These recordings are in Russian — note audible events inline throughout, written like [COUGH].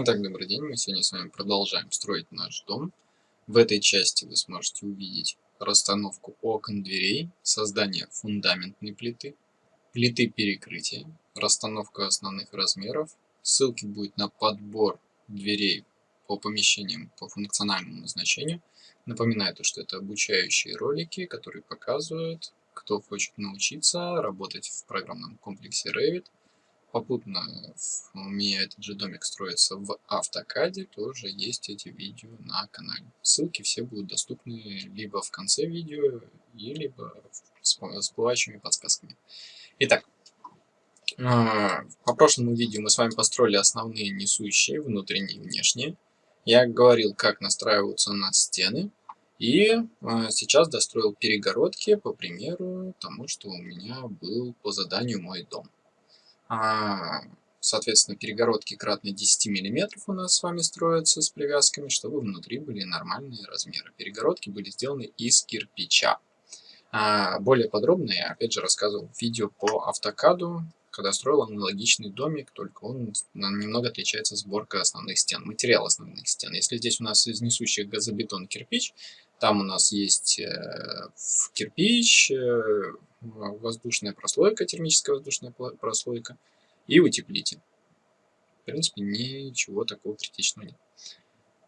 Итак, добрый день. Мы сегодня с вами продолжаем строить наш дом. В этой части вы сможете увидеть расстановку окон, дверей, создание фундаментной плиты, плиты перекрытия, расстановку основных размеров. Ссылки будет на подбор дверей по помещениям по функциональному назначению. Напоминаю, то, что это обучающие ролики, которые показывают, кто хочет научиться работать в программном комплексе Revit – попутно у меня этот же домик строится в автокаде, тоже есть эти видео на канале. Ссылки все будут доступны либо в конце видео, либо с всплывающими подсказками. Итак, а, по прошлому видео мы с вами построили основные несущие, внутренние и внешние. Я говорил, как настраиваются на стены. И а, сейчас достроил перегородки по примеру тому, что у меня был по заданию мой дом. А, соответственно, перегородки кратно 10 мм у нас с вами строятся с привязками, чтобы внутри были нормальные размеры. Перегородки были сделаны из кирпича. А, более подробно я, опять же, рассказывал в видео по автокаду, когда строил аналогичный домик, только он немного отличается сборка основных стен, материал основных стен. Если здесь у нас из несущих газобетон кирпич, там у нас есть э, кирпич, э, воздушная прослойка, термическая воздушная прослойка и утеплитель. В принципе, ничего такого критичного нет.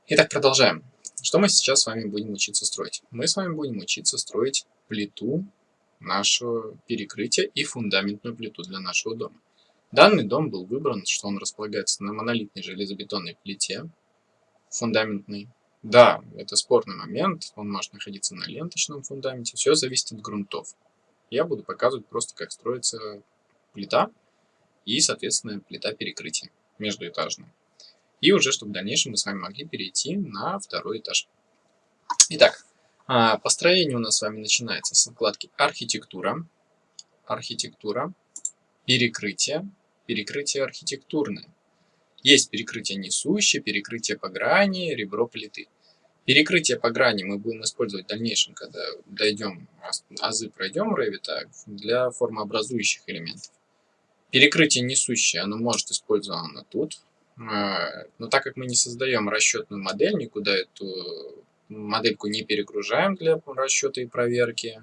Итак, продолжаем. Что мы сейчас с вами будем учиться строить? Мы с вами будем учиться строить плиту нашего перекрытия и фундаментную плиту для нашего дома. Данный дом был выбран, что он располагается на монолитной железобетонной плите, фундаментной. Да, это спорный момент, он может находиться на ленточном фундаменте, все зависит от грунтов я буду показывать просто, как строится плита и, соответственно, плита перекрытия междуэтажная. И уже, чтобы в дальнейшем мы с вами могли перейти на второй этаж. Итак, а, построение у нас с вами начинается с вкладки «Архитектура», «Архитектура», «Перекрытие», «Перекрытие архитектурное». Есть перекрытие несущее, перекрытие по грани, ребро плиты. Перекрытие по грани мы будем использовать в дальнейшем, когда дойдем, азы пройдем Revit для формообразующих элементов. Перекрытие несущее, оно может использовано тут, а, но так как мы не создаем расчетную модель, никуда эту модельку не перегружаем для расчета и проверки,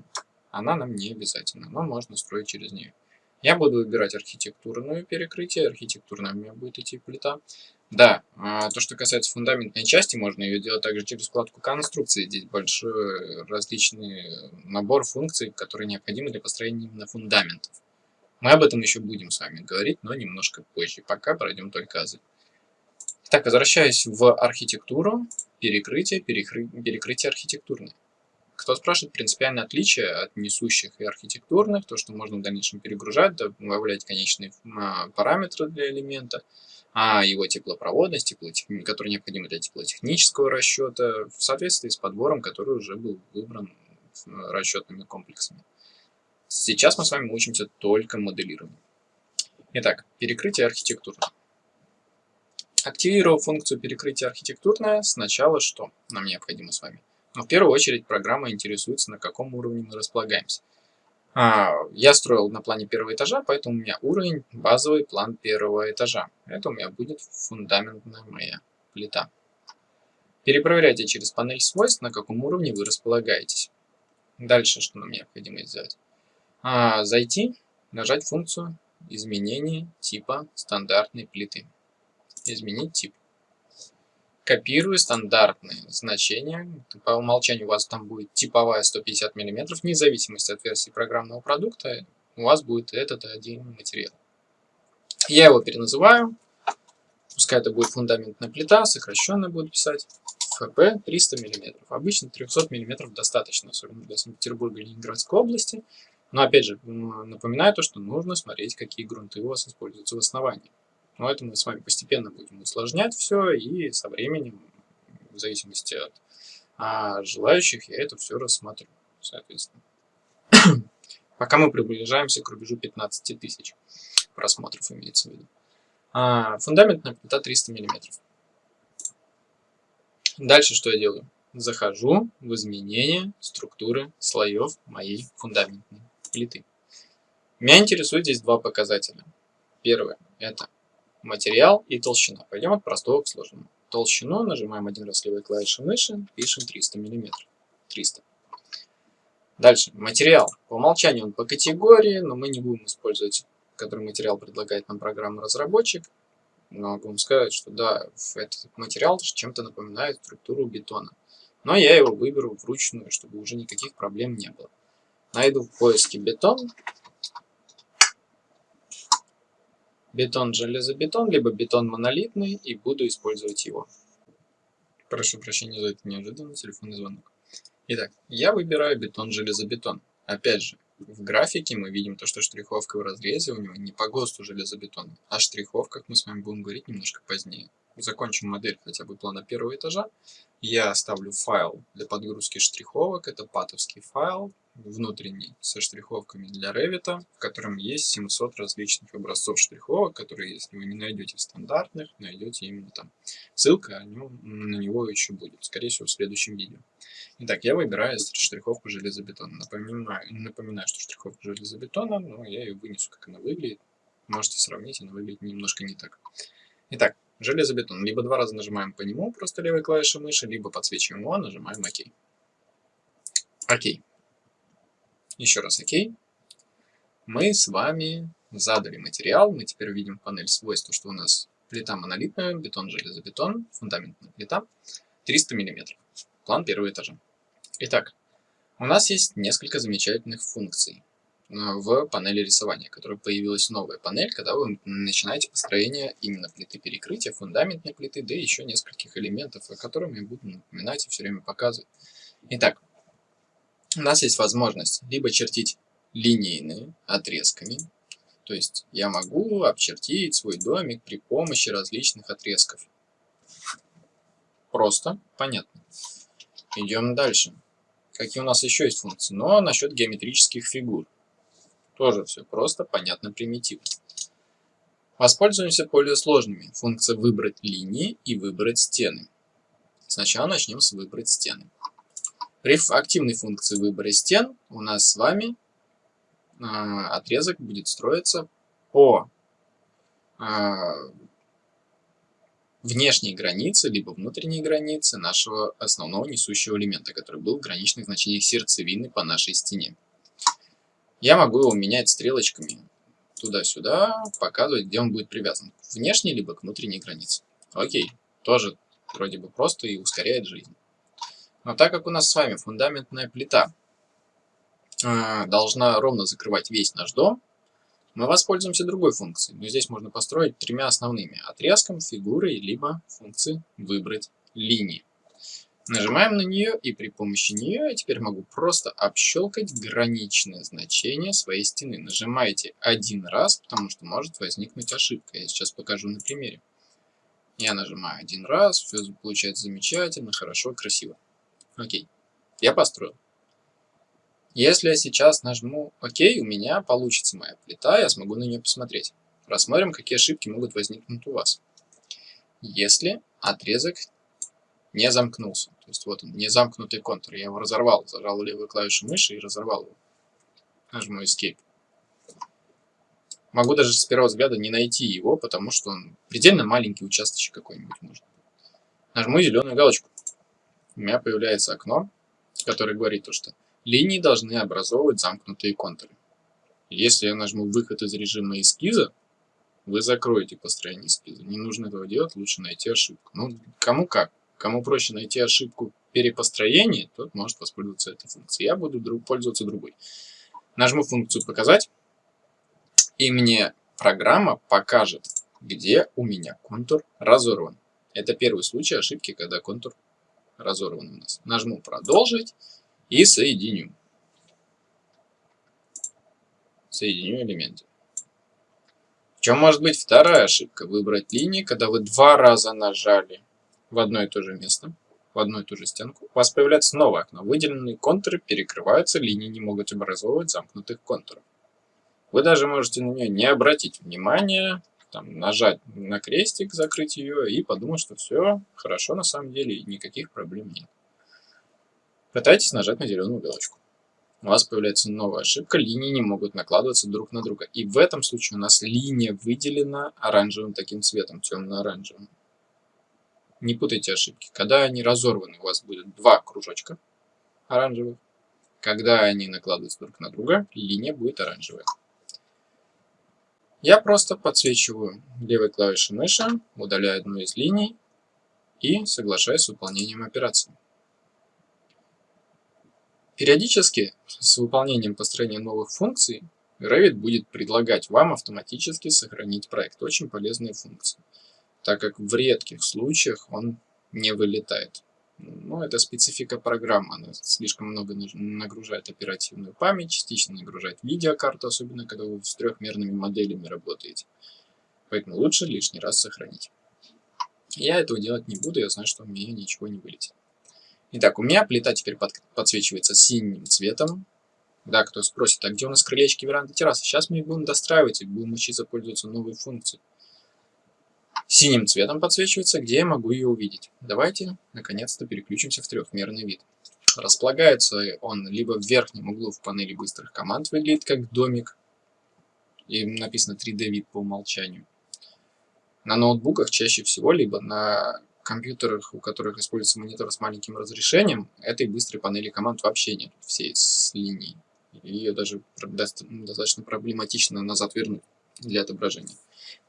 она нам не обязательно, но можно строить через нее. Я буду выбирать архитектурную перекрытие, архитектурная у меня будет идти плита. Да, а, то, что касается фундаментной части, можно ее делать также через вкладку конструкции. Здесь большой различный набор функций, которые необходимы для построения именно фундаментов. Мы об этом еще будем с вами говорить, но немножко позже. Пока пройдем только азы. Так, возвращаясь в архитектуру, перекрытие, перекры... перекрытие архитектурное. Кто спрашивает принципиальное отличие от несущих и архитектурных, то, что можно в дальнейшем перегружать, добавлять конечные а, параметры для элемента – а его теплопроводность, теплотех... который необходима для теплотехнического расчета, в соответствии с подбором, который уже был выбран расчетными комплексами. Сейчас мы с вами учимся только моделированию. Итак, перекрытие архитектурное. Активировав функцию перекрытия архитектурное, сначала что нам необходимо с вами? Ну, в первую очередь программа интересуется, на каком уровне мы располагаемся. А, я строил на плане первого этажа, поэтому у меня уровень, базовый план первого этажа. Это у меня будет фундаментная моя плита. Перепроверяйте через панель свойств, на каком уровне вы располагаетесь. Дальше что нам необходимо сделать? А, зайти, нажать функцию изменение типа стандартной плиты. Изменить тип копирую стандартные значения. По умолчанию у вас там будет типовая 150 мм, вне зависимости от версии программного продукта, у вас будет этот один материал. Я его переназываю, пускай это будет фундаментная плита, сокращенно буду писать, ФП 300 мм. Обычно 300 мм достаточно, особенно для Санкт-Петербурга и Ленинградской области. Но опять же, напоминаю то, что нужно смотреть, какие грунты у вас используются в основании. Но это мы с вами постепенно будем усложнять все, и со временем, в зависимости от а, желающих, я это все рассмотрю, соответственно. [COUGHS] Пока мы приближаемся к рубежу 15 тысяч просмотров, имеется в виду. А, фундаментная плита 300 мм. Дальше что я делаю? Захожу в изменение структуры слоев моей фундаментной плиты. Меня интересует здесь два показателя. Первое – это материал и толщина. Пойдем от простого к сложному. Толщину нажимаем один раз левой клавишей мыши, пишем 300 мм. 300. Дальше. Материал. По умолчанию он по категории, но мы не будем использовать, который материал предлагает нам программа разработчик. Но могу вам сказать, что да, этот материал чем-то напоминает структуру бетона. Но я его выберу вручную, чтобы уже никаких проблем не было. Найду в поиске бетон. Бетон железобетон, либо бетон монолитный, и буду использовать его. Прошу прощения за это неожиданный телефонный звонок. Итак, я выбираю бетон-железобетон. Опять же, в графике мы видим то, что штриховка в разрезе у него не по ГОСТу железобетона. О штриховках мы с вами будем говорить немножко позднее. Закончим модель хотя бы плана первого этажа. Я оставлю файл для подгрузки штриховок. Это патовский файл внутренний со штриховками для Revit, в котором есть 700 различных образцов штриховок, которые, если вы не найдете в стандартных, найдете именно там. Ссылка на него еще будет, скорее всего, в следующем видео. Итак, я выбираю штриховку железобетона. Напоминаю, напоминаю, что штриховка железобетона, но я ее вынесу, как она выглядит. Можете сравнить, она выглядит немножко не так. Итак, железобетон. Либо два раза нажимаем по нему, просто левой клавишей мыши, либо подсвечиваем его, нажимаем ОК. ОК. Еще раз ОК. Мы с вами задали материал. Мы теперь увидим панель свойств, что у нас плита монолитная, бетон, железобетон, фундаментная плита, 300 мм. План первого этажа. Итак, у нас есть несколько замечательных функций э, в панели рисования, которая появилась новая панель, когда вы начинаете построение именно плиты перекрытия, фундаментной плиты, да и еще нескольких элементов, о которых я буду напоминать и все время показывать. Итак, у нас есть возможность либо чертить линейные отрезками, то есть я могу обчертить свой домик при помощи различных отрезков. Просто, понятно. Идем дальше. Какие у нас еще есть функции? Но насчет геометрических фигур. Тоже все просто, понятно, примитивно. Воспользуемся более сложными. Функция «Выбрать линии» и «Выбрать стены». Сначала начнем с «Выбрать стены». При активной функции выбора стен у нас с вами э, отрезок будет строиться по э, внешней границе, либо внутренней границе нашего основного несущего элемента, который был в граничных значениях сердцевины по нашей стене. Я могу его менять стрелочками туда-сюда, показывать, где он будет привязан. К внешней, либо к внутренней границе. Окей, тоже вроде бы просто и ускоряет жизнь. Но так как у нас с вами фундаментная плита э, должна ровно закрывать весь наш дом, мы воспользуемся другой функцией. Но здесь можно построить тремя основными. Отрезком, фигурой, либо функцией «Выбрать линии». Нажимаем на нее, и при помощи нее я теперь могу просто общелкать граничное значение своей стены. Нажимаете один раз, потому что может возникнуть ошибка. Я сейчас покажу на примере. Я нажимаю один раз, все получается замечательно, хорошо, красиво. Окей, я построил. Если я сейчас нажму ОК, у меня получится моя плита, я смогу на нее посмотреть. Рассмотрим, какие ошибки могут возникнуть у вас. Если отрезок не замкнулся, то есть вот он, не замкнутый контур, я его разорвал, зажал левую клавишу мыши и разорвал его. Нажму Escape. Могу даже с первого взгляда не найти его, потому что он предельно маленький участочек какой-нибудь может Нажму зеленую галочку у меня появляется окно, которое говорит то, что линии должны образовывать замкнутые контуры. Если я нажму выход из режима эскиза, вы закроете построение эскиза. Не нужно этого делать, лучше найти ошибку. Ну, кому как. Кому проще найти ошибку перепостроения, тот может воспользоваться этой функцией. Я буду друг, пользоваться другой. Нажму функцию «Показать», и мне программа покажет, где у меня контур разорван. Это первый случай ошибки, когда контур разорван у нас. Нажму «Продолжить» и соединю. Соединю элементы. В чем может быть вторая ошибка? Выбрать линии, когда вы два раза нажали в одно и то же место, в одну и ту же стенку. У вас появляется новое окно. Выделенные контуры перекрываются, линии не могут образовывать замкнутых контуров. Вы даже можете на нее не обратить внимания, там, нажать на крестик, закрыть ее и подумать, что все хорошо на самом деле и никаких проблем нет. Пытайтесь нажать на зеленую галочку. у вас появляется новая ошибка, линии не могут накладываться друг на друга. И в этом случае у нас линия выделена оранжевым таким цветом, темно-оранжевым. Не путайте ошибки. Когда они разорваны, у вас будет два кружочка оранжевых. Когда они накладываются друг на друга, линия будет оранжевая. Я просто подсвечиваю левой клавишей мыши, удаляю одну из линий и соглашаюсь с выполнением операции. Периодически с выполнением построения новых функций Revit будет предлагать вам автоматически сохранить проект. Очень полезная функция, так как в редких случаях он не вылетает. Ну, это специфика программы, она слишком много нагружает оперативную память, частично нагружает видеокарту, особенно когда вы с трехмерными моделями работаете. Поэтому лучше лишний раз сохранить. Я этого делать не буду, я знаю, что у меня ничего не вылетит. Итак, у меня плита теперь под, подсвечивается синим цветом. Да, кто спросит, а где у нас крылечки веранды террасы? Сейчас мы их будем достраивать и будем учиться пользоваться новой функцией. Синим цветом подсвечивается, где я могу ее увидеть. Давайте, наконец-то, переключимся в трехмерный вид. Располагается он либо в верхнем углу в панели быстрых команд, выглядит как домик. И написано 3D вид по умолчанию. На ноутбуках чаще всего, либо на компьютерах, у которых используется монитор с маленьким разрешением, этой быстрой панели команд вообще нет, всей с линией. Ее даже достаточно проблематично назад вернуть для отображения.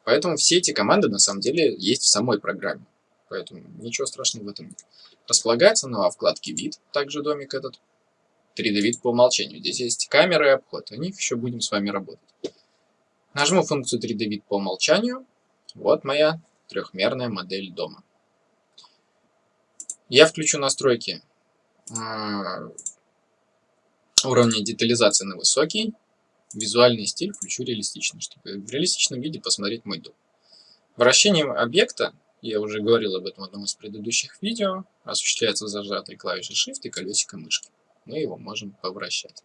Поэтому все эти команды на самом деле есть в самой программе. Поэтому ничего страшного в этом нет. Располагается на вкладке «Вид», также домик этот. 3D-вид по умолчанию. Здесь есть камеры и обход. О них еще будем с вами работать. Нажму функцию 3D-вид по умолчанию. Вот моя трехмерная модель дома. Я включу настройки а, уровня детализации на высокий. Визуальный стиль включу реалистичный, чтобы в реалистичном виде посмотреть мой дом. Вращение объекта, я уже говорил об этом в одном из предыдущих видео, осуществляется зажатой клавишей Shift и колесиком мышки. Мы его можем повращать.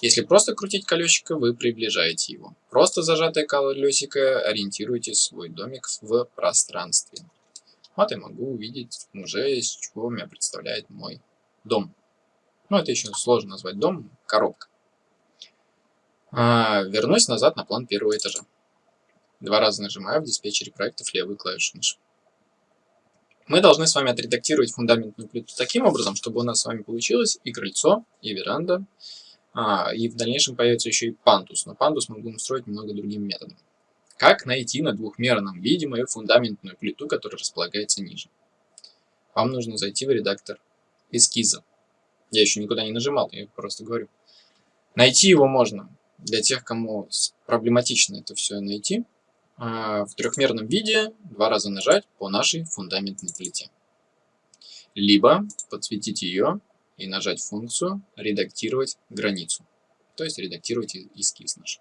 Если просто крутить колесико, вы приближаете его. Просто зажатое колесико ориентируете свой домик в пространстве. Вот я могу увидеть уже, из чего меня представляет мой дом. Ну, это еще сложно назвать дом, коробка. А, вернусь назад на план первого этажа. Два раза нажимаю в диспетчере проектов левую клавишу мыши. Мы должны с вами отредактировать фундаментную плиту таким образом, чтобы у нас с вами получилось и крыльцо, и веранда, а, и в дальнейшем появится еще и пандус. Но пандус мы будем строить немного другим методом. Как найти на двухмерном виде мою фундаментную плиту, которая располагается ниже? Вам нужно зайти в редактор эскиза. Я еще никуда не нажимал, я просто говорю. Найти его можно для тех, кому проблематично это все найти. А, в трехмерном виде два раза нажать по нашей фундаментной плите. Либо подсветить ее и нажать функцию «Редактировать границу», то есть редактировать эскиз наш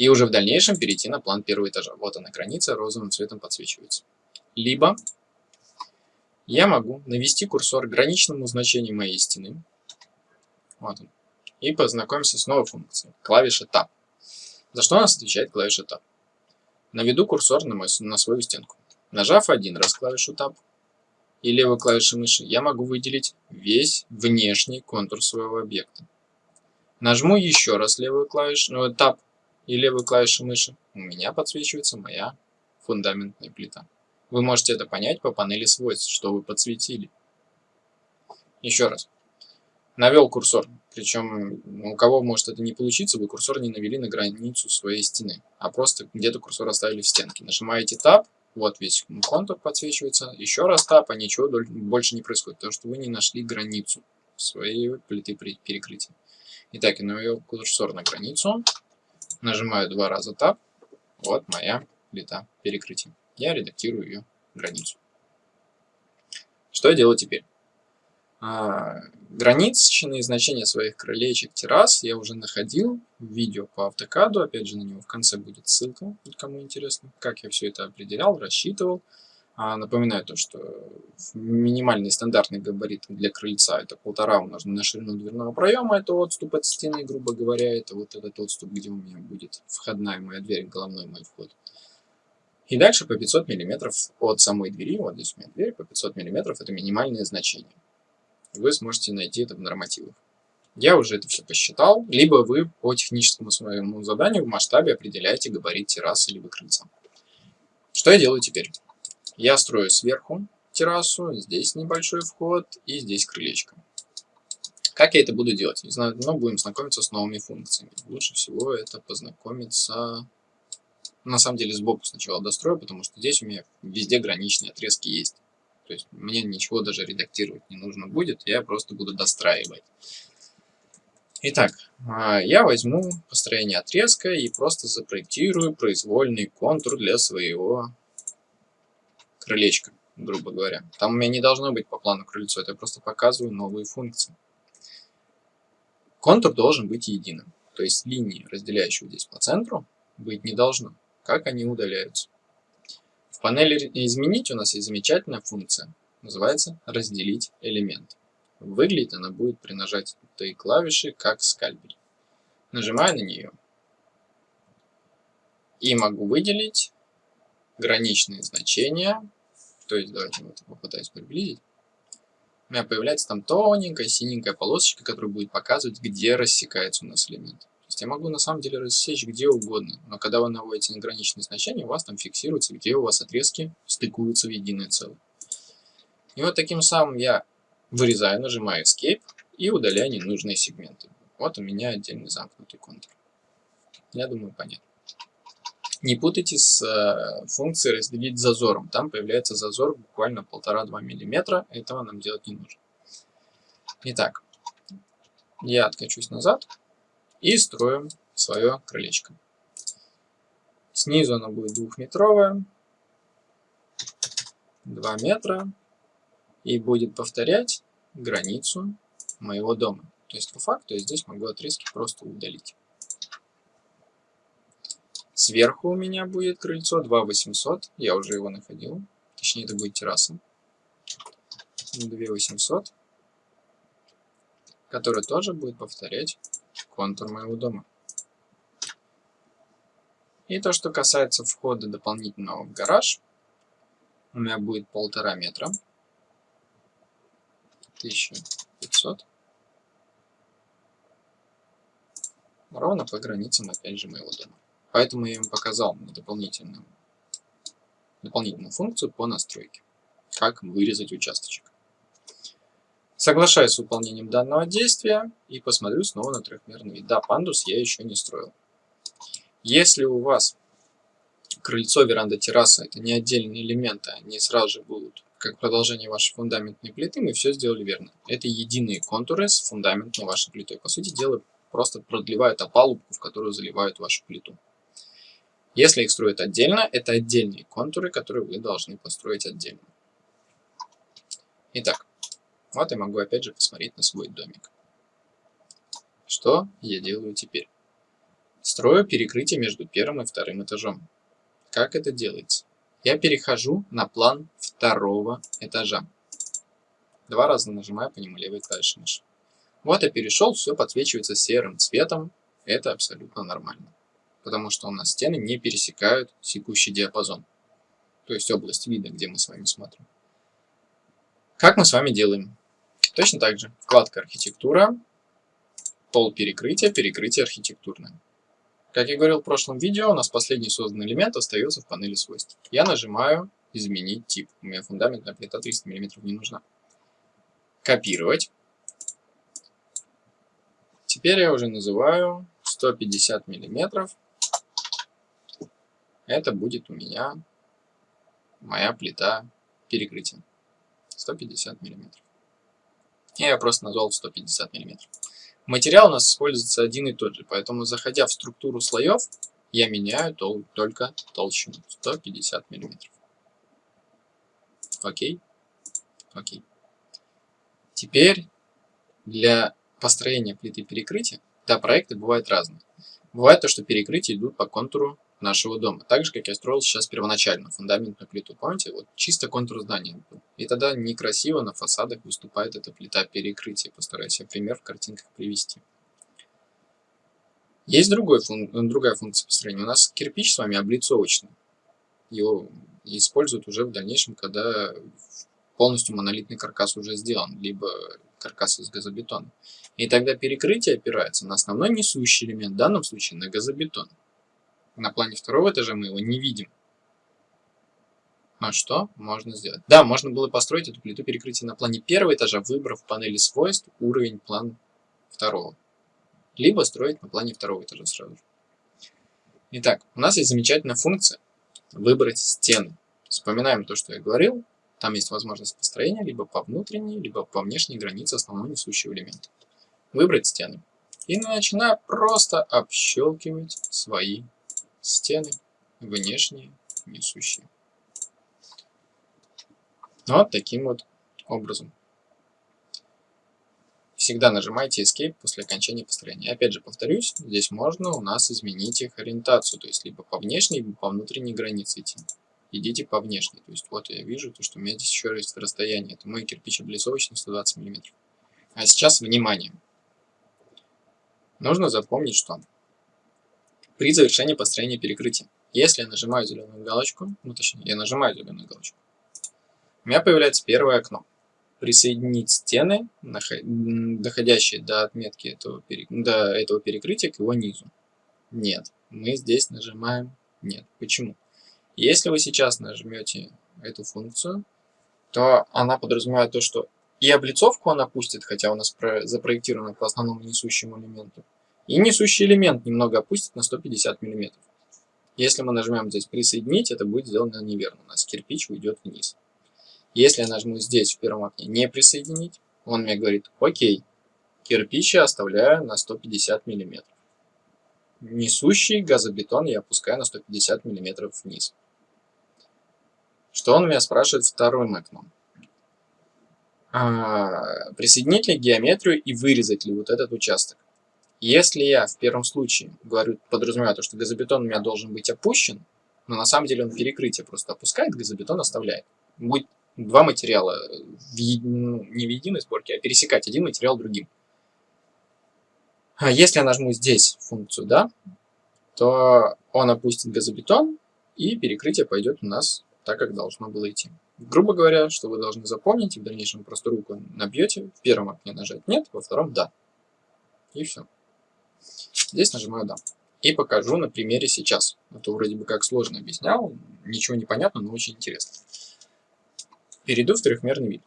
и уже в дальнейшем перейти на план первого этажа. Вот она граница, розовым цветом подсвечивается. Либо я могу навести курсор к граничному значению моей стены. Вот он. И познакомимся с новой функцией. Клавиша Tab. За что у нас отвечает клавиша Tab? Наведу курсор на, мой, на свою стенку. Нажав один раз клавишу Tab и левой клавишей мыши, я могу выделить весь внешний контур своего объекта. Нажму еще раз левую клавишу, ну, Tab и левой клавишей мыши, у меня подсвечивается моя фундаментная плита. Вы можете это понять по панели свойств, что вы подсветили. Еще раз. Навел курсор, причем у кого может это не получиться, вы курсор не навели на границу своей стены, а просто где-то курсор оставили в стенке. Нажимаете Tab, вот весь контур подсвечивается, еще раз Tab, а ничего больше не происходит, потому что вы не нашли границу своей плиты перекрытия. Итак, я навел курсор на границу, Нажимаю два раза Tab. Вот моя плита перекрытия. Я редактирую ее границу. Что я делаю теперь? А, граничные значения своих крылечек, террас я уже находил в видео по автокаду. Опять же, на него в конце будет ссылка, кому интересно, как я все это определял, рассчитывал. А, напоминаю то, что минимальный стандартный габарит для крыльца это полтора умноженное на ширину дверного проема, это отступ от стены, грубо говоря, это вот этот отступ, где у меня будет входная моя дверь, головной мой вход. И дальше по 500 мм от самой двери, вот здесь у меня дверь, по 500 мм это минимальное значение. Вы сможете найти это в нормативах. Я уже это все посчитал, либо вы по техническому своему заданию в масштабе определяете габарит террасы либо крыльца. Что я делаю теперь? Я строю сверху террасу, здесь небольшой вход и здесь крылечко. Как я это буду делать? Не знаю, но будем знакомиться с новыми функциями. Лучше всего это познакомиться... На самом деле сбоку сначала дострою, потому что здесь у меня везде граничные отрезки есть. То есть мне ничего даже редактировать не нужно будет, я просто буду достраивать. Итак, а, я возьму построение отрезка и просто запроектирую произвольный контур для своего крылечка, грубо говоря. Там у меня не должно быть по плану крыльцо, это я просто показываю новые функции. Контур должен быть единым, то есть линии, разделяющие здесь по центру, быть не должно. Как они удаляются? В панели «Изменить» у нас есть замечательная функция, называется «Разделить элемент». Выглядит она будет при нажатии клавиши как скальпель. Нажимаю на нее. И могу выделить граничные значения. То есть давайте вот попытаюсь приблизить. У меня появляется там тоненькая синенькая полосочка, которая будет показывать, где рассекается у нас элемент. Я могу на самом деле рассечь где угодно, но когда вы наводите на значения, у вас там фиксируется, где у вас отрезки стыкуются в единое целое. И вот таким самым я Вырезаю, нажимаю Escape и удаляю ненужные сегменты. Вот у меня отдельный замкнутый контур. Я думаю, понятно. Не путайте с э, функцией разделить зазором. Там появляется зазор буквально 1,5-2 мм. Этого нам делать не нужно. Итак, я откачусь назад и строю свое крылечко. Снизу оно будет двухметровое, 2 метра и будет повторять границу моего дома. То есть по факту я здесь могу отрезки просто удалить. Сверху у меня будет крыльцо 2800, я уже его находил, точнее это будет терраса. 2800, который тоже будет повторять контур моего дома. И то, что касается входа дополнительного в гараж, у меня будет полтора метра. 1500. Ровно по границам, опять же, моего дома. Поэтому я им показал дополнительную, дополнительную функцию по настройке. Как вырезать участочек. Соглашаюсь с выполнением данного действия и посмотрю снова на трехмерный вид. Да, пандус я еще не строил. Если у вас крыльцо, веранда, терраса это не отдельные элементы, они сразу же будут как продолжение вашей фундаментной плиты, мы все сделали верно. Это единые контуры с фундаментной вашей плитой. По сути дела, просто продлевают опалубку, в которую заливают вашу плиту. Если их строят отдельно, это отдельные контуры, которые вы должны построить отдельно. Итак, вот я могу опять же посмотреть на свой домик. Что я делаю теперь? Строю перекрытие между первым и вторым этажом. Как это делается? Я перехожу на план второго этажа. Два раза нажимаю по нему левой клавишей мыши. Вот я перешел, все подсвечивается серым цветом. Это абсолютно нормально. Потому что у нас стены не пересекают секущий диапазон. То есть область вида, где мы с вами смотрим. Как мы с вами делаем? Точно так же. Вкладка «Архитектура», пол перекрытия, перекрытие архитектурное. Как я говорил в прошлом видео, у нас последний созданный элемент остается в панели свойств. Я нажимаю «Изменить тип». У меня фундаментная плита 300 мм не нужна. Копировать. Теперь я уже называю 150 мм. Это будет у меня моя плита перекрытия. 150 мм. Я просто назвал 150 мм. Материал у нас используется один и тот же, поэтому заходя в структуру слоев, я меняю тол только толщину 150 мм. Окей? Окей. Теперь для построения плиты перекрытия, да, проекты бывают разные. Бывает то, что перекрытия идут по контуру нашего дома. Так же, как я строил сейчас первоначально фундаментную плиту. Помните, вот чисто контур здания. И тогда некрасиво на фасадах выступает эта плита перекрытия. Постараюсь я пример в картинках привести. Есть другой фун другая функция построения. У нас кирпич с вами облицовочный. Его используют уже в дальнейшем, когда полностью монолитный каркас уже сделан. Либо каркас из газобетона. И тогда перекрытие опирается на основной несущий элемент, в данном случае на газобетон. На плане второго этажа мы его не видим. А что можно сделать? Да, можно было построить эту плиту перекрытия на плане первого этажа, выбрав в панели свойств уровень план второго. Либо строить на плане второго этажа сразу же. Итак, у нас есть замечательная функция выбрать стены. Вспоминаем то, что я говорил. Там есть возможность построения либо по внутренней, либо по внешней границе основного несущего элемента. Выбрать стены. И начинаю просто общелкивать свои стены внешние несущие. Вот таким вот образом. Всегда нажимайте Escape после окончания построения. Опять же, повторюсь, здесь можно у нас изменить их ориентацию, то есть либо по внешней, либо по внутренней границе идти. Идите по внешней. То есть вот я вижу, то, что у меня здесь еще есть расстояние. Это мой кирпич облицовочный 120 мм. А сейчас внимание. Нужно запомнить, что при завершении построения перекрытия, если я нажимаю зеленую галочку, ну точнее, я нажимаю зеленую галочку, у меня появляется первое окно. Присоединить стены, доходящие до отметки этого, до этого перекрытия к его низу. Нет. Мы здесь нажимаем нет. Почему? Если вы сейчас нажмете эту функцию, то она подразумевает то, что и облицовку она пустит, хотя у нас запроектирована по основному несущему элементу, и несущий элемент немного опустит на 150 мм. Если мы нажмем здесь «Присоединить», это будет сделано неверно. У нас кирпич уйдет вниз. Если я нажму здесь, в первом окне, не присоединить, он мне говорит, окей, кирпич я оставляю на 150 мм. Несущий газобетон я опускаю на 150 мм вниз. Что он меня спрашивает вторым окном? А, присоединить ли геометрию и вырезать ли вот этот участок? Если я в первом случае говорю, подразумеваю то, что газобетон у меня должен быть опущен, но на самом деле он перекрытие просто опускает, газобетон оставляет. Будет два материала в, ну, не в единой сборке, а пересекать один материал другим. А если я нажму здесь функцию, да, то он опустит газобетон, и перекрытие пойдет у нас так, как должно было идти. Грубо говоря, что вы должны запомнить, и в дальнейшем просто руку набьете, в первом окне нажать «нет», во втором «да». И все. Здесь нажимаю «да». И покажу на примере сейчас. А то вроде бы как сложно объяснял, ничего не понятно, но очень интересно. Перейду в трехмерный вид.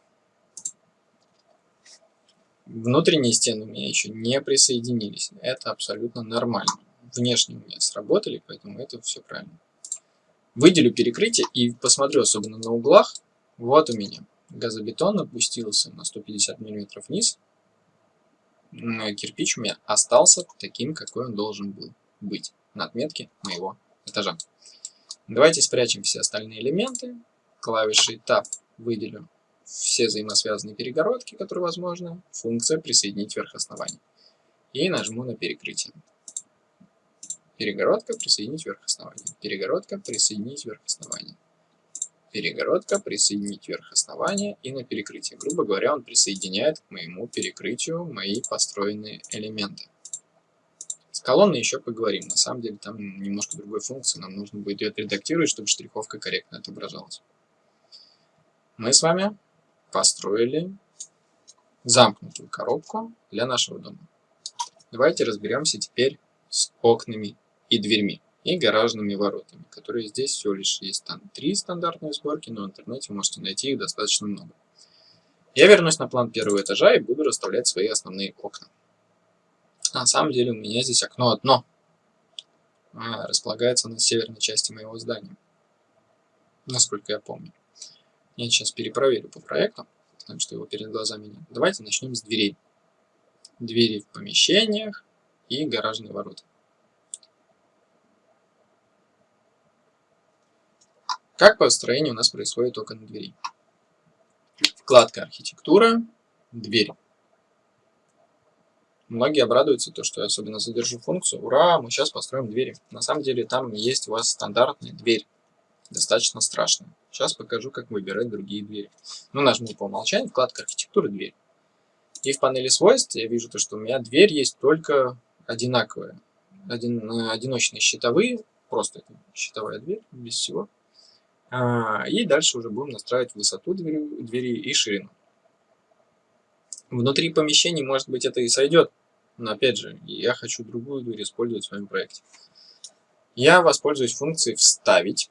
Внутренние стены у меня еще не присоединились. Это абсолютно нормально. Внешние у меня сработали, поэтому это все правильно. Выделю перекрытие и посмотрю особенно на углах. Вот у меня газобетон опустился на 150 мм вниз. Кирпич у меня остался таким, какой он должен был быть на отметке моего этажа. Давайте спрячем все остальные элементы. Клавишей Tab выделю все взаимосвязанные перегородки, которые возможны, функция «Присоединить вверх основания». И нажму на перекрытие. Перегородка «Присоединить вверх основания». Перегородка «Присоединить вверх основания». Перегородка «Присоединить вверх основания» и на перекрытие. Грубо говоря, он присоединяет к моему перекрытию мои построенные элементы. С колонной еще поговорим. На самом деле там немножко другой функции. Нам нужно будет ее отредактировать, чтобы штриховка корректно отображалась мы с вами построили замкнутую коробку для нашего дома. Давайте разберемся теперь с окнами и дверьми и гаражными воротами, которые здесь всего лишь есть там три стандартные сборки, но в интернете можете найти их достаточно много. Я вернусь на план первого этажа и буду расставлять свои основные окна. На самом деле у меня здесь окно одно, а, располагается на северной части моего здания, насколько я помню. Я сейчас перепроверю по проекту, потому что его перед глазами нет. Давайте начнем с дверей. Двери в помещениях и гаражные ворота. Как построение у нас происходит окон дверей? Вкладка «Архитектура», «Дверь». Многие обрадуются, то, что я особенно задержу функцию. Ура, мы сейчас построим двери. На самом деле там есть у вас стандартная дверь достаточно страшно. Сейчас покажу, как выбирать другие двери. Ну, нажму по умолчанию, вкладка архитектура, дверь. И в панели свойств я вижу, то, что у меня дверь есть только одинаковая. Один, э, одиночные щитовые, просто щитовая дверь, без всего. А, и дальше уже будем настраивать высоту двери, двери и ширину. Внутри помещений, может быть, это и сойдет, но опять же, я хочу другую дверь использовать в своем проекте. Я воспользуюсь функцией «Вставить»,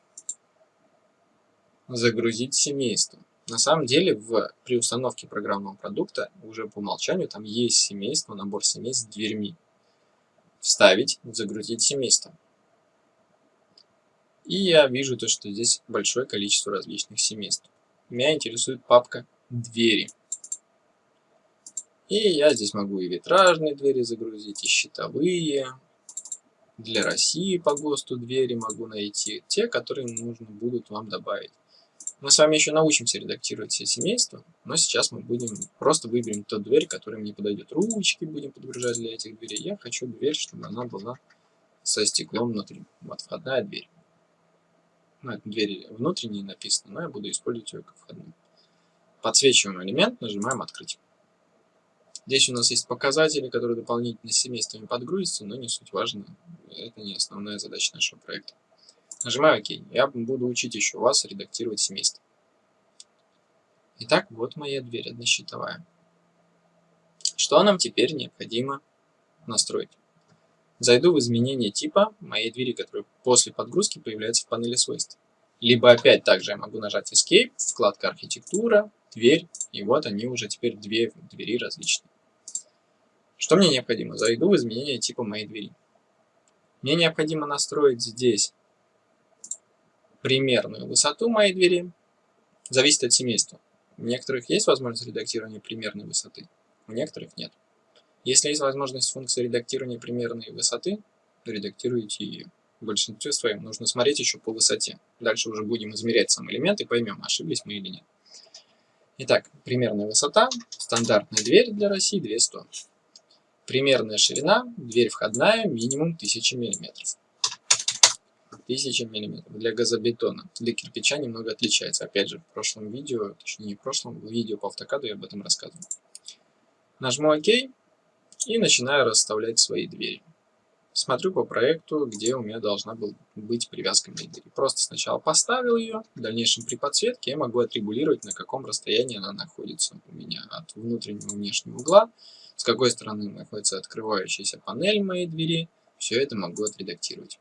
«Загрузить семейство». На самом деле, в, при установке программного продукта уже по умолчанию там есть семейство, набор семейств с дверьми. Вставить, загрузить семейство. И я вижу то, что здесь большое количество различных семейств. Меня интересует папка «Двери». И я здесь могу и витражные двери загрузить, и щитовые. Для России по ГОСТу двери могу найти. Те, которые нужно будут вам добавить. Мы с вами еще научимся редактировать все семейства, но сейчас мы будем просто выберем ту дверь, которая мне подойдет. Ручки будем подгружать для этих дверей. Я хочу дверь, чтобы она была со стеклом внутри. Вот входная дверь. Ну, это двери внутренние написано, но я буду использовать ее как входную. Подсвечиваем элемент, нажимаем «Открыть». Здесь у нас есть показатели, которые дополнительно семействами подгрузятся, но не суть важно. Это не основная задача нашего проекта. Нажимаю ОК. Я буду учить еще вас редактировать семейство. Итак, вот моя дверь однощитовая. Что нам теперь необходимо настроить? Зайду в изменение типа моей двери, которая после подгрузки появляется в панели свойств. Либо опять также я могу нажать Escape, вкладка архитектура, дверь, и вот они уже теперь две двери различные. Что мне необходимо? Зайду в изменение типа моей двери. Мне необходимо настроить здесь примерную высоту моей двери. Зависит от семейства. У некоторых есть возможность редактирования примерной высоты, у некоторых нет. Если есть возможность функции редактирования примерной высоты, редактируйте ее. В большинстве своем нужно смотреть еще по высоте. Дальше уже будем измерять сам элемент и поймем, ошиблись мы или нет. Итак, примерная высота, стандартная дверь для России 200. Примерная ширина, дверь входная, минимум 1000 мм. 1000 мм. Для газобетона. Для кирпича немного отличается. Опять же, в прошлом видео, точнее не в прошлом, в видео по автокаду я об этом рассказывал. Нажму ОК и начинаю расставлять свои двери. Смотрю по проекту, где у меня должна был быть привязка моей двери. Просто сначала поставил ее, в дальнейшем при подсветке я могу отрегулировать, на каком расстоянии она находится у меня от внутреннего внешнего угла с какой стороны находится открывающаяся панель моей двери, все это могу отредактировать.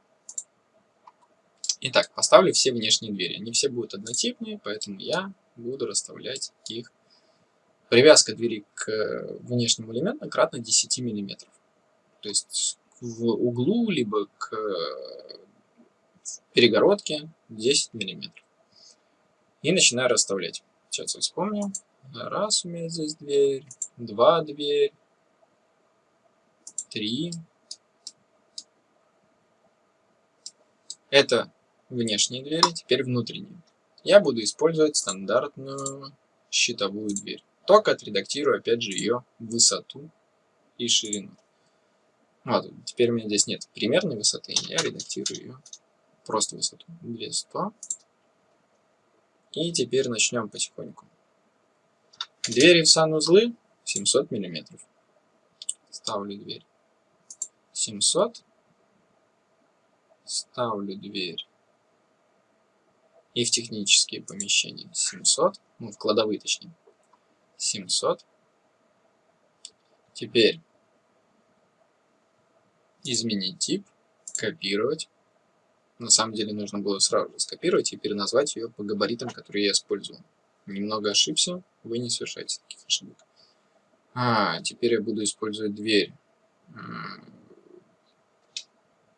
Итак, поставлю все внешние двери. Они все будут однотипные, поэтому я буду расставлять их. Привязка двери к внешнему элементу кратно 10 мм. То есть в углу, либо к перегородке 10 мм. И начинаю расставлять. Сейчас я вспомню. Раз у меня здесь дверь, два дверь, три. Это внешние двери, теперь внутренние. Я буду использовать стандартную щитовую дверь. Только отредактирую, опять же, ее высоту и ширину. Вот, теперь у меня здесь нет примерной высоты, я редактирую ее просто высоту 200. И теперь начнем потихоньку. Двери в санузлы 700 миллиметров. Ставлю дверь. 700. Ставлю дверь. И в технические помещения 700. Ну, в кладовые точнее. 700. Теперь изменить тип, копировать. На самом деле нужно было сразу же скопировать и переназвать ее по габаритам, которые я использовал. Немного ошибся, вы не совершаете таких ошибок. А, теперь я буду использовать дверь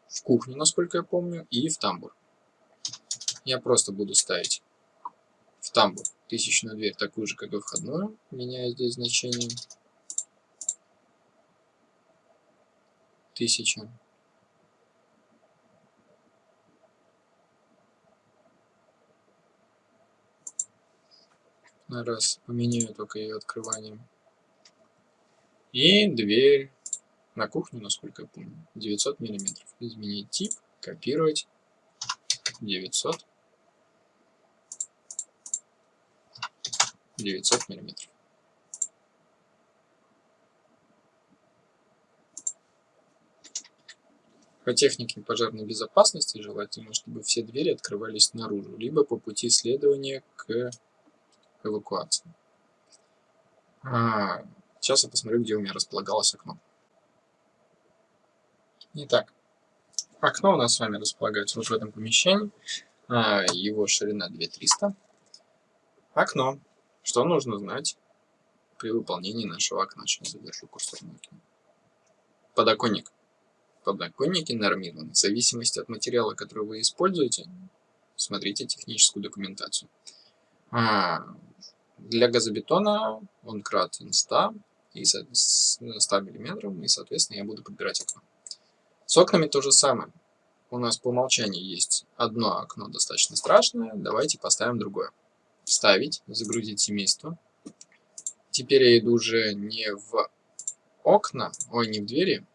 в кухню, насколько я помню, и в тамбур. Я просто буду ставить в тамбур тысячную дверь, такую же, как и входную, меняя здесь значение. Тысяча. Раз, поменяю только ее открыванием. И дверь на кухню, насколько я помню, 900 миллиметров. Изменить тип, копировать, 900, 900 миллиметров. По технике пожарной безопасности желательно, чтобы все двери открывались наружу, либо по пути следования к эвакуации. А, Сейчас я посмотрю, где у меня располагалось окно. Итак, окно у нас с вами располагается вот в этом помещении. А, его ширина 2300. Окно. Что нужно знать при выполнении нашего окна? Сейчас задержу курсор на. Подоконник. Подоконники нормированы в зависимости от материала, который вы используете. Смотрите техническую документацию. А, для газобетона он кратен 100 и 100 мм, и, соответственно, я буду подбирать окно. С окнами то же самое. У нас по умолчанию есть одно окно достаточно страшное. Давайте поставим другое. Вставить, загрузить семейство. Теперь я иду уже не в окна, ой, не в двери,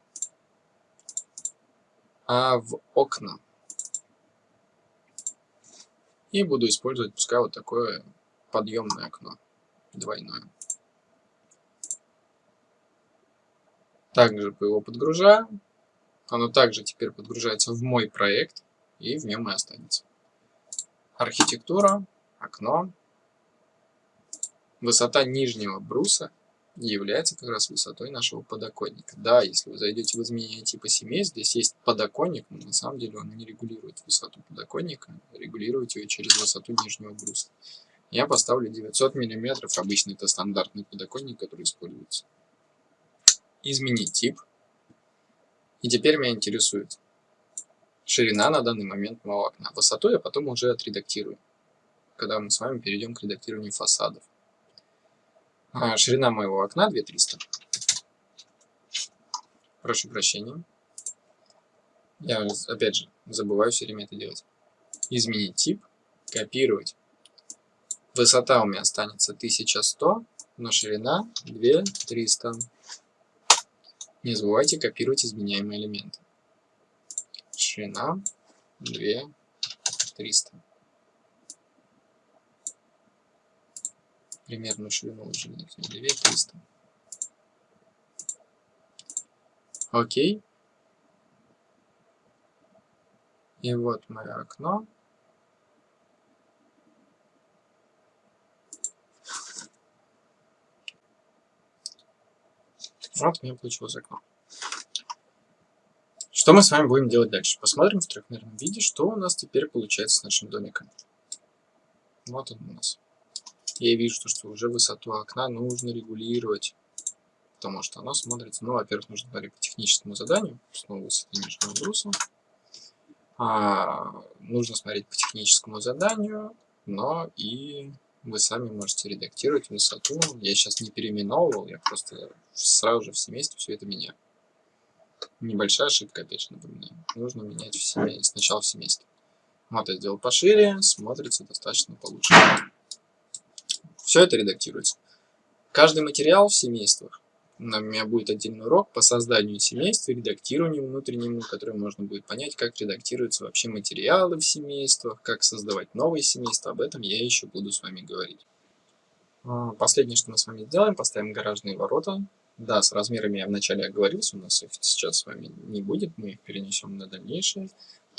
а в окна. И буду использовать, пускай, вот такое подъемное окно, двойное. Также его подгружаю. Оно также теперь подгружается в мой проект и в нем и останется. Архитектура, окно. Высота нижнего бруса является как раз высотой нашего подоконника. Да, если вы зайдете в изменение типа семей, здесь есть подоконник, но на самом деле он не регулирует высоту подоконника, регулирует ее через высоту нижнего бруса. Я поставлю 900 мм, обычно это стандартный подоконник, который используется. Изменить тип. И теперь меня интересует ширина на данный момент моего окна. Высоту я потом уже отредактирую, когда мы с вами перейдем к редактированию фасадов. А, ширина моего окна 2300. Прошу прощения. Я, опять же, забываю все время это делать. Изменить тип, копировать. Высота у меня останется 1100, но ширина 2300. Не забывайте копировать изменяемые элементы. Ширина 2300. Примерную ширину уже 2300. Окей. И вот мое окно. Вот у меня получилось окно. Что мы с вами будем делать дальше? Посмотрим в трехмерном виде, что у нас теперь получается с нашим домиком. Вот он у нас. Я вижу, что уже высоту окна нужно регулировать, потому что оно смотрится, ну, во-первых, нужно смотреть по техническому заданию, снова высоты нижнего бруса. А, нужно смотреть по техническому заданию, но и вы сами можете редактировать высоту. Я сейчас не переименовывал, я просто сразу же в семействе все это меняю. Небольшая ошибка, опять же, напоминаю. Нужно менять в семействе, сначала в семействе. Вот я сделал пошире, смотрится достаточно получше. Все это редактируется. Каждый материал в семействах у меня будет отдельный урок по созданию семейств и редактированию внутреннему, который можно будет понять, как редактируются вообще материалы в семействах, как создавать новые семейства. Об этом я еще буду с вами говорить. А, последнее, что мы с вами сделаем, поставим гаражные ворота. Да, с размерами я вначале оговорился, у нас их сейчас с вами не будет, мы их перенесем на дальнейшее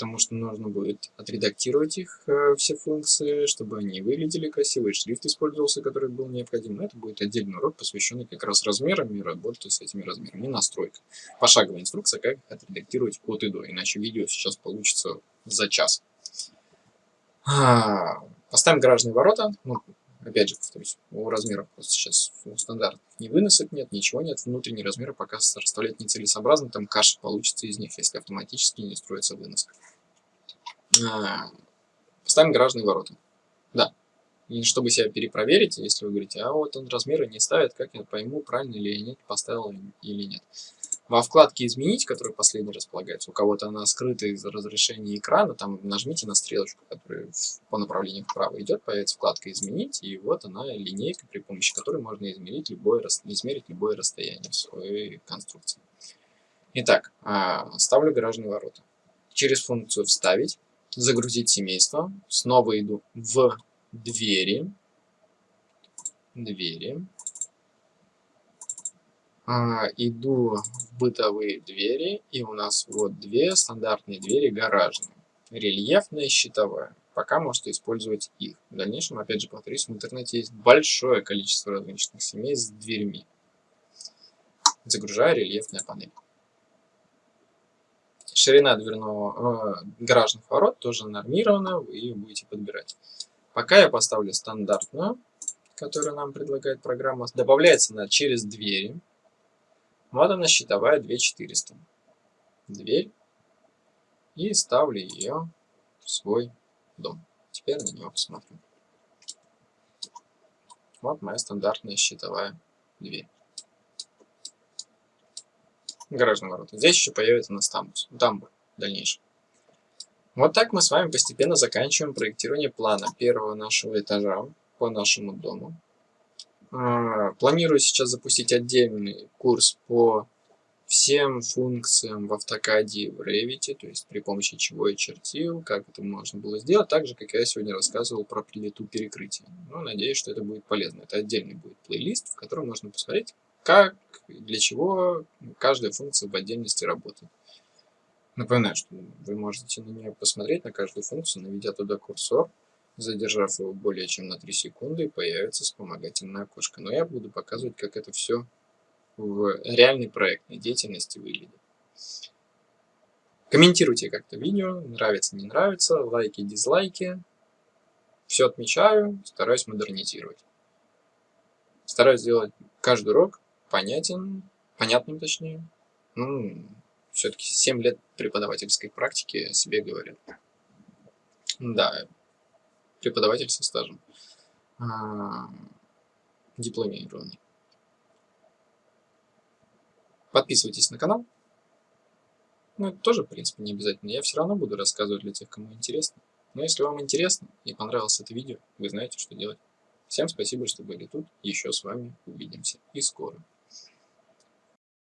потому что нужно будет отредактировать их э, все функции, чтобы они выглядели красиво, и шрифт использовался, который был необходим. Но это будет отдельный урок, посвященный как раз размерам и работе с этими размерами, и настройка. Пошаговая инструкция, как отредактировать от и до, иначе видео сейчас получится за час. А, поставим гаражные ворота. Ну, опять же, повторюсь, у размеров сейчас у стандартных ни выносок нет, ничего нет. Внутренние размеры пока расставлять нецелесообразно, там каша получится из них, если автоматически не строится выноска. А, поставим гаражные ворота. Да. И чтобы себя перепроверить, если вы говорите, а вот он размеры не ставит, как я пойму, правильно ли я нет, поставил или нет. Во вкладке «Изменить», которая последний располагается, у кого-то она скрыта из разрешения экрана, там нажмите на стрелочку, которая по направлению вправо идет, появится вкладка «Изменить», и вот она линейка, при помощи которой можно измерить любое, измерить любое расстояние в своей конструкции. Итак, а, ставлю гаражные ворота. Через функцию «Вставить» загрузить семейство. Снова иду в двери. Двери. А, иду в бытовые двери. И у нас вот две стандартные двери гаражные. Рельефная и щитовая. Пока можете использовать их. В дальнейшем, опять же, повторюсь, в интернете есть большое количество различных семей с дверьми. загружая рельефная панель. Ширина дверного, э, гаражных ворот тоже нормирована, вы ее будете подбирать. Пока я поставлю стандартную, которую нам предлагает программа. Добавляется она через двери. Вот она щитовая 2400. Дверь. И ставлю ее в свой дом. Теперь на него посмотрим. Вот моя стандартная щитовая дверь. Гаражные ворота. Здесь еще появится у нас тамбур, тамбур дальнейший. Вот так мы с вами постепенно заканчиваем проектирование плана первого нашего этажа по нашему дому. А, планирую сейчас запустить отдельный курс по всем функциям в автокаде в Revit, то есть при помощи чего я чертил, как это можно было сделать, так же, как я сегодня рассказывал про плиту перекрытия. Ну, надеюсь, что это будет полезно. Это отдельный будет плейлист, в котором можно посмотреть, как для чего каждая функция в отдельности работает. Напоминаю, что вы можете на нее посмотреть, на каждую функцию, наведя туда курсор, задержав его более чем на 3 секунды, появится вспомогательное окошко. Но я буду показывать, как это все в реальной проектной деятельности выглядит. Комментируйте как-то видео, нравится, не нравится, лайки, дизлайки. Все отмечаю, стараюсь модернизировать. Стараюсь сделать каждый урок понятен, понятным точнее. Ну, все-таки 7 лет преподавательской практики о себе говорят. Да, преподаватель со стажем. А, дипломированный. Подписывайтесь на канал. Ну, это тоже, в принципе, не обязательно. Я все равно буду рассказывать для тех, кому интересно. Но если вам интересно и понравилось это видео, вы знаете, что делать. Всем спасибо, что были тут. Еще с вами увидимся. И скоро.